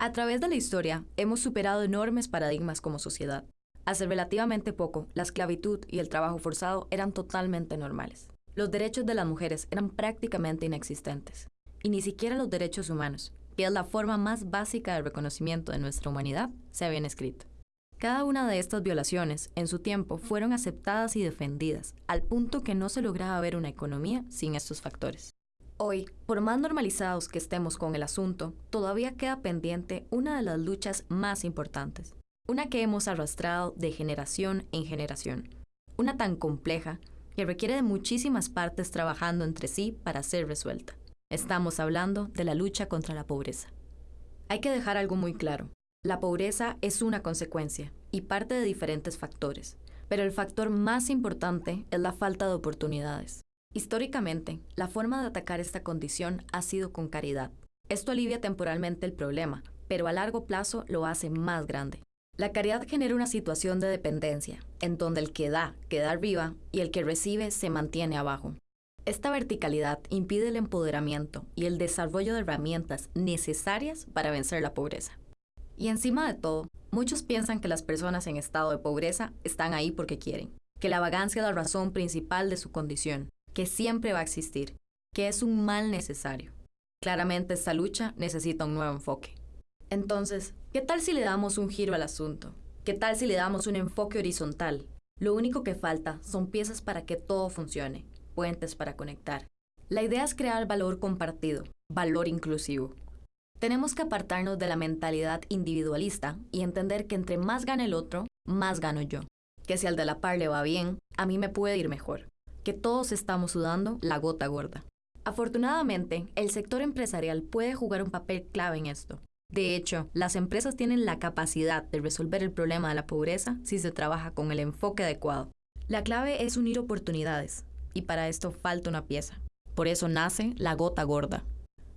A través de la historia, hemos superado enormes paradigmas como sociedad. Hace relativamente poco, la esclavitud y el trabajo forzado eran totalmente normales. Los derechos de las mujeres eran prácticamente inexistentes. Y ni siquiera los derechos humanos, que es la forma más básica de reconocimiento de nuestra humanidad, se habían escrito. Cada una de estas violaciones, en su tiempo, fueron aceptadas y defendidas, al punto que no se lograba ver una economía sin estos factores. Hoy, por más normalizados que estemos con el asunto, todavía queda pendiente una de las luchas más importantes, una que hemos arrastrado de generación en generación, una tan compleja que requiere de muchísimas partes trabajando entre sí para ser resuelta. Estamos hablando de la lucha contra la pobreza. Hay que dejar algo muy claro. La pobreza es una consecuencia y parte de diferentes factores, pero el factor más importante es la falta de oportunidades. Históricamente, la forma de atacar esta condición ha sido con caridad. Esto alivia temporalmente el problema, pero a largo plazo lo hace más grande. La caridad genera una situación de dependencia, en donde el que da queda arriba y el que recibe se mantiene abajo. Esta verticalidad impide el empoderamiento y el desarrollo de herramientas necesarias para vencer la pobreza. Y encima de todo, muchos piensan que las personas en estado de pobreza están ahí porque quieren, que la vagancia es la razón principal de su condición, que siempre va a existir, que es un mal necesario. Claramente esta lucha necesita un nuevo enfoque. Entonces, ¿qué tal si le damos un giro al asunto? ¿Qué tal si le damos un enfoque horizontal? Lo único que falta son piezas para que todo funcione, puentes para conectar. La idea es crear valor compartido, valor inclusivo. Tenemos que apartarnos de la mentalidad individualista y entender que entre más gana el otro, más gano yo. Que si al de la par le va bien, a mí me puede ir mejor que todos estamos sudando la gota gorda. Afortunadamente, el sector empresarial puede jugar un papel clave en esto. De hecho, las empresas tienen la capacidad de resolver el problema de la pobreza si se trabaja con el enfoque adecuado. La clave es unir oportunidades, y para esto falta una pieza. Por eso nace la gota gorda.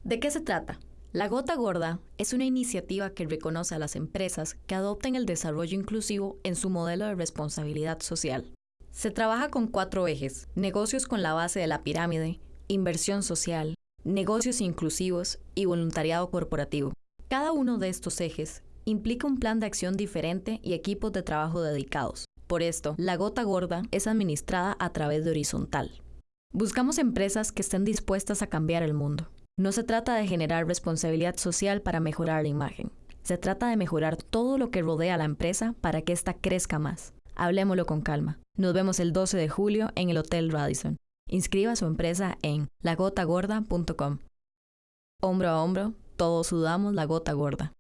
¿De qué se trata? La Gota Gorda es una iniciativa que reconoce a las empresas que adopten el desarrollo inclusivo en su modelo de responsabilidad social. Se trabaja con cuatro ejes, negocios con la base de la pirámide, inversión social, negocios inclusivos y voluntariado corporativo. Cada uno de estos ejes implica un plan de acción diferente y equipos de trabajo dedicados. Por esto, la gota gorda es administrada a través de horizontal. Buscamos empresas que estén dispuestas a cambiar el mundo. No se trata de generar responsabilidad social para mejorar la imagen. Se trata de mejorar todo lo que rodea a la empresa para que ésta crezca más. Hablemoslo con calma. Nos vemos el 12 de julio en el Hotel Radisson. Inscriba su empresa en lagotagorda.com. Hombro a hombro, todos sudamos la gota gorda.